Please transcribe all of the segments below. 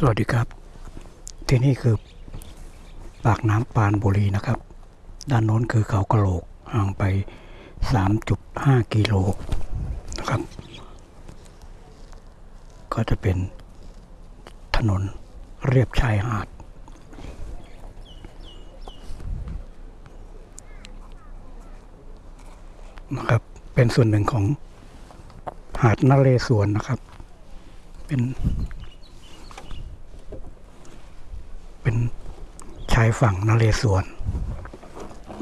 สวัสดีครับ ที่นี่คือปากน้ำปานบุรีนะครับ ด้านโน้นคือเขากระโหลกห่างไป 3.5 กิโลนะครับ ก็จะเป็นถนนเรียบชายหาด นะครับ เป็นส่วนหนึ่งของหาดนาเรศวรนะครับ เป็น เป็นชายฝั่งนเรศวร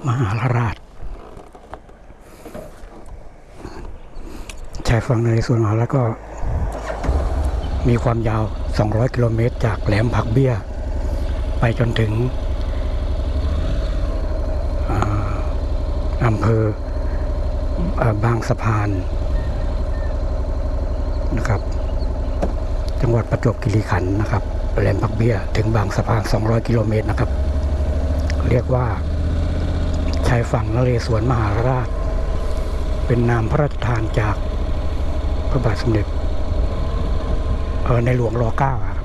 มหาราช ชายฝั่งนเรศวรมหาราชก็ มีความยาว 200 กิโลเมตร จากแหลมผักเบี้ย ไปจนถึงอำเภออบางสะพานนะครับ จังหวัดประจวบคีรีขันธ์นะครับ แหลมพักเบี้ย ถึงบางสะพาน 200 กิโลเมตรนะครับ เรียกว่าชายฝั่งนเรศวรมหาราช เป็นนามพระราชทานจากพระบาทสมเด็จเออในหลวงรอเก้าครับ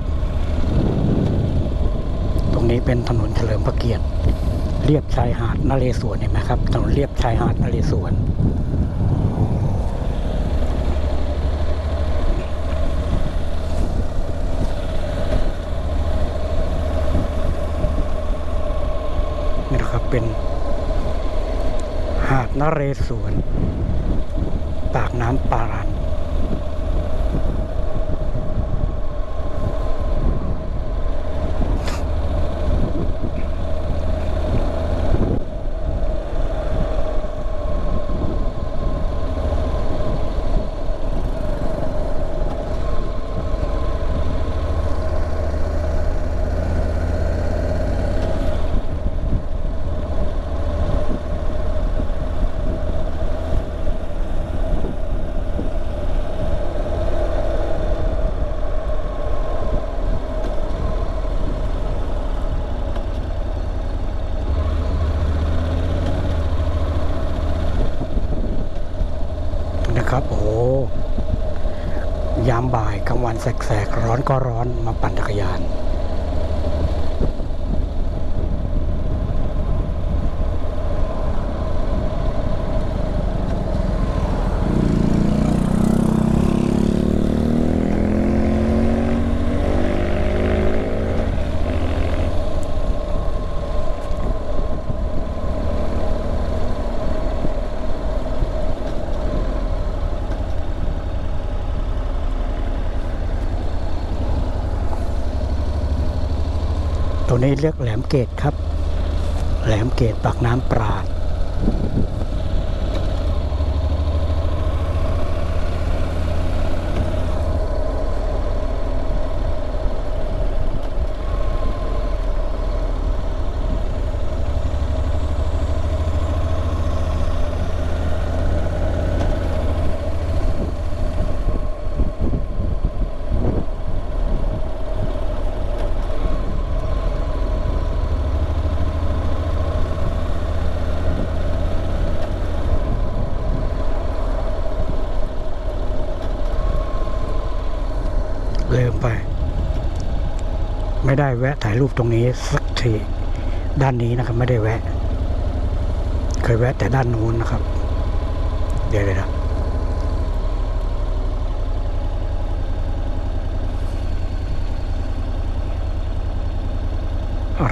ตรงนี้เป็นถนนเฉลิมพระเกียรติเรียบชายหาดนเรศวรเห็นไหมครับถนนเรียบชายหาดนเรศวร นี่นะครับ เป็นหาดนเรศวรปากน้ำปารัน นะครับ โอ้โห ยามบ่ายกลางวัน แสกๆร้อนก็ร้อนมาปั่นจักรยาน นี้เรียกแหลมเกตครับ แหลมเกตปากน้ำปราด ลืมไป ไม่ได้แวะถ่ายรูปตรงนี้สักทีด้านนี้นะครับ ไม่ได้แวะ เคยแวะแต่ด้านนู้นนะครับ เดี๋ยวเลยนะ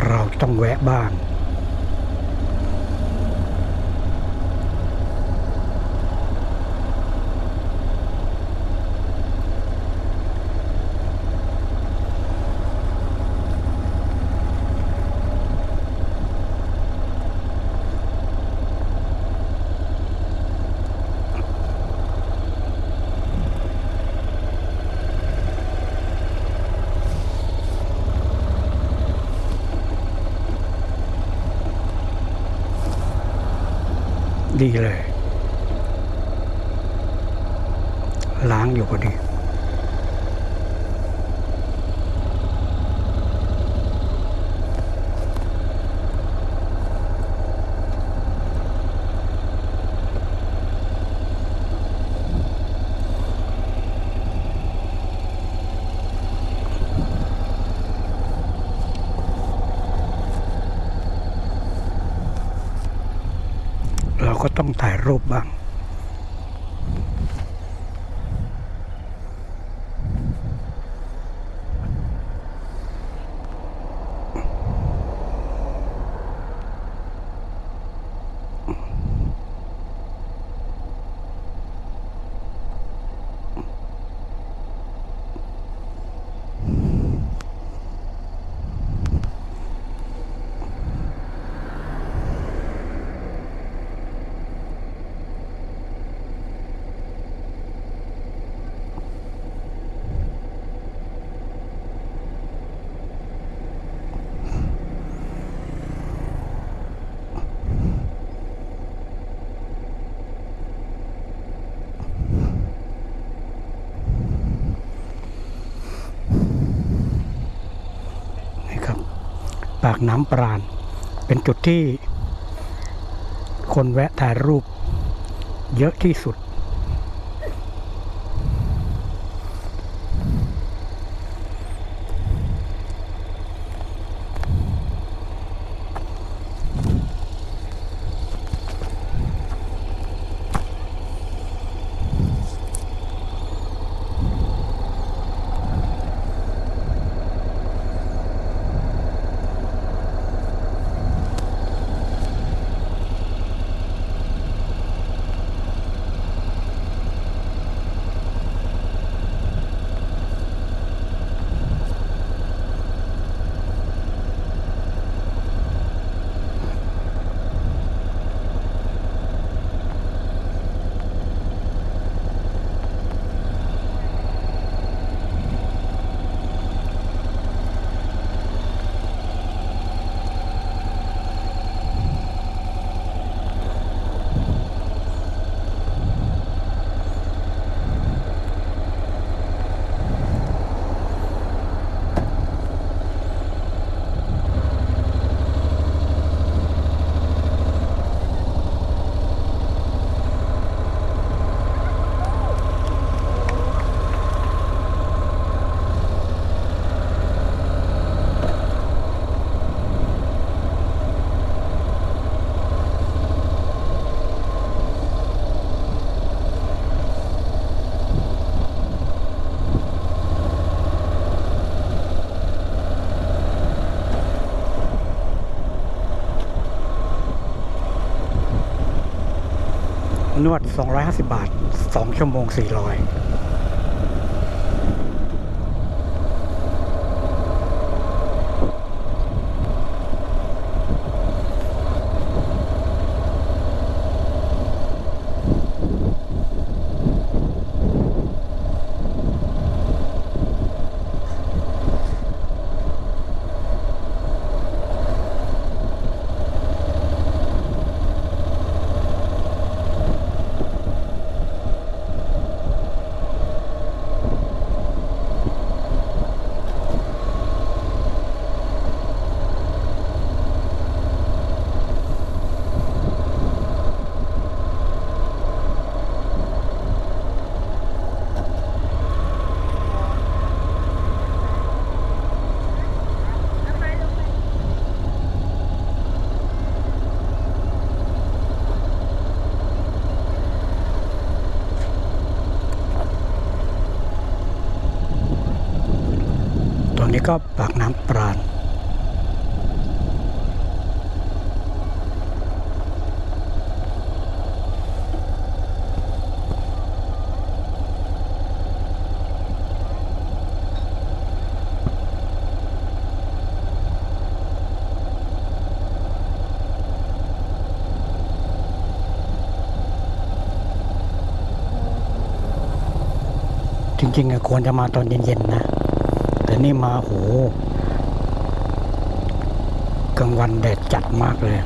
เราต้องแวะบ้าง ดีเลย ล้างอยู่พอดี อ เราก็ต้องถ่ายรูปบ้างากน้ำปราณ เป็นจุดที่คนแวะถ่ายรูปเยอะที่สุด นวด 250 บาท 2 ชั่วโมง 400 นี้ก็ปากน้ำปราณจริงๆควรจะมาตอนเย็นๆนะ แต่นี่มาโหกลางวันแดดจัดมากเลย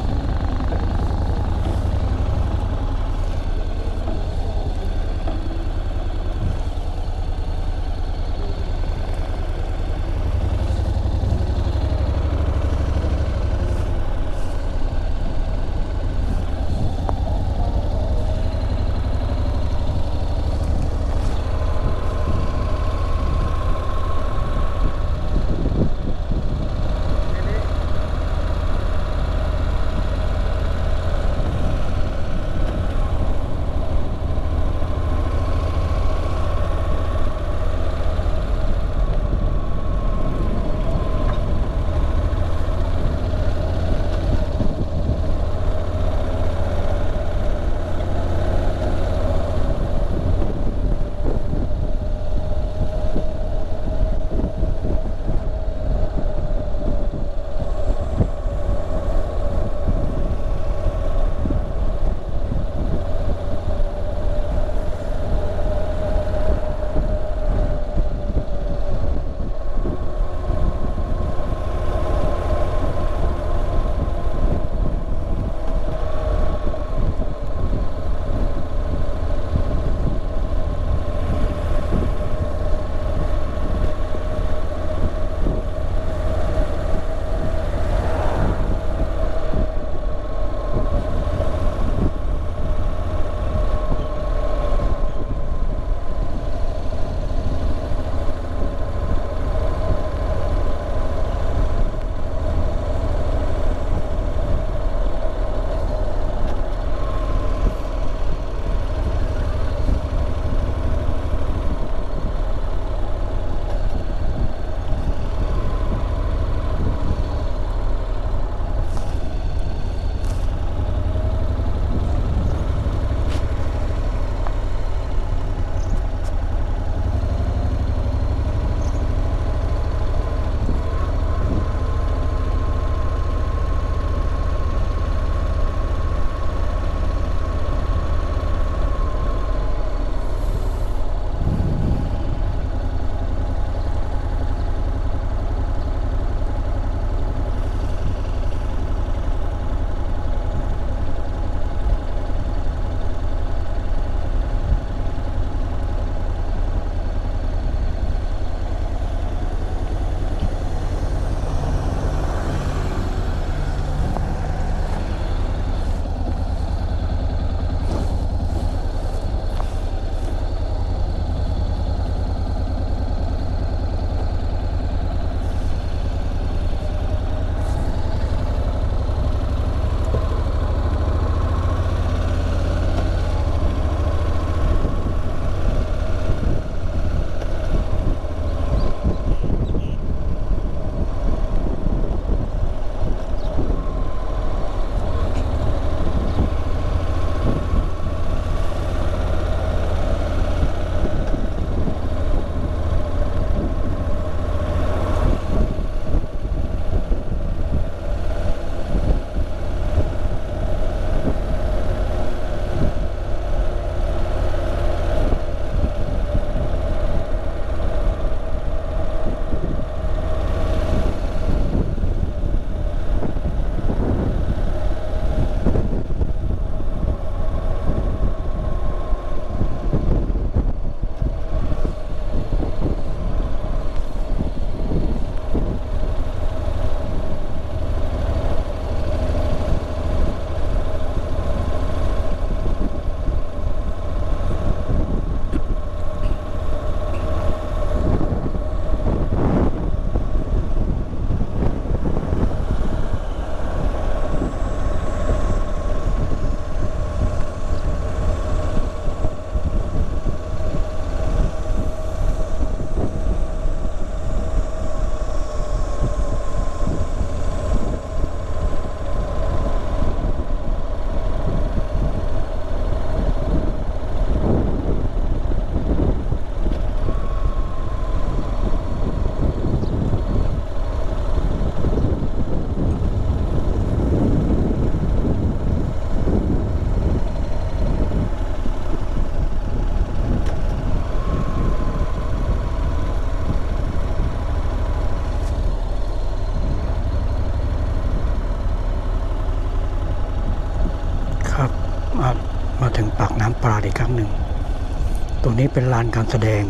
งนี้เป็นลานการแสดง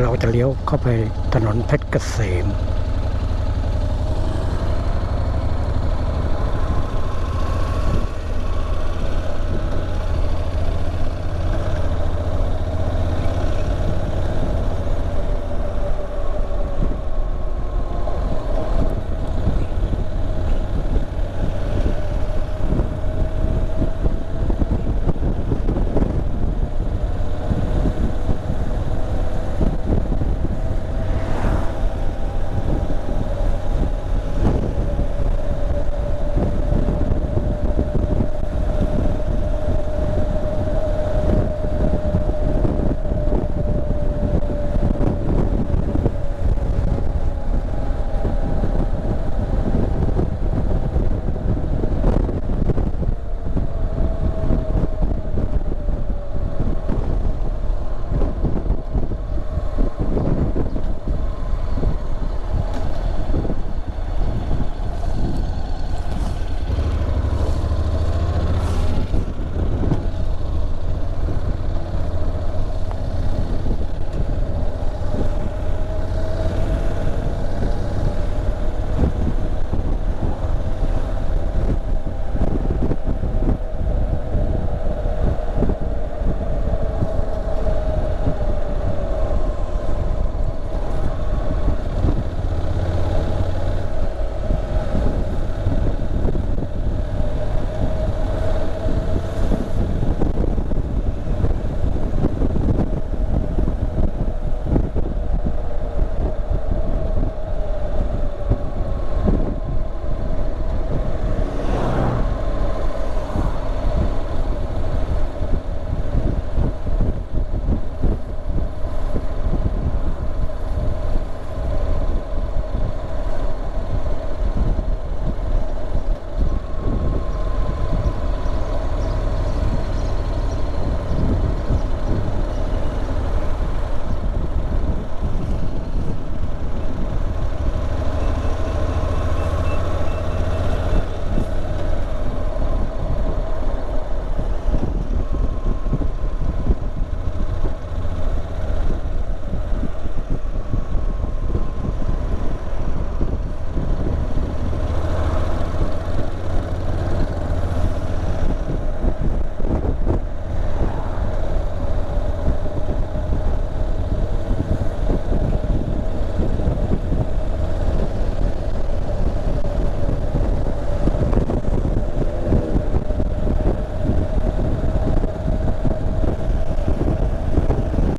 เราจะเลี้ยวเข้าไปถนนเพชรเกษม